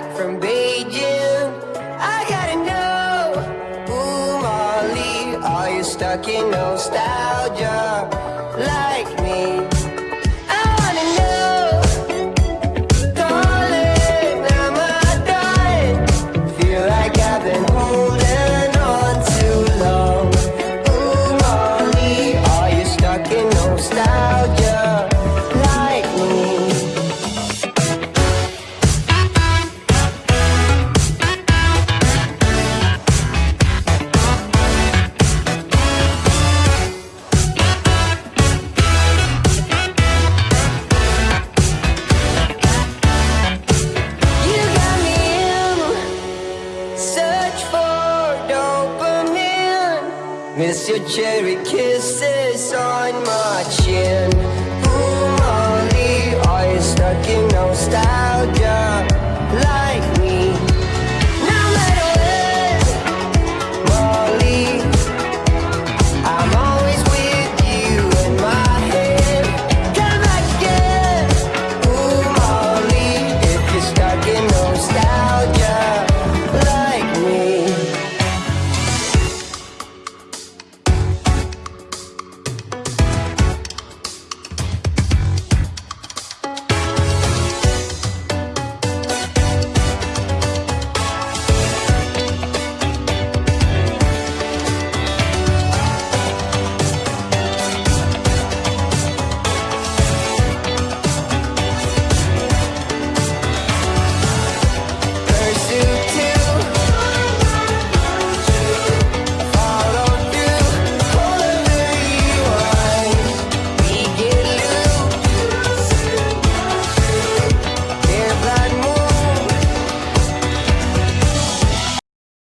back from Beijing. I gotta know, ooh, Molly, are you stuck in nostalgia like me? Miss your cherry kisses on my chin Ooh, Molly, are you stuck in nostalgia? Like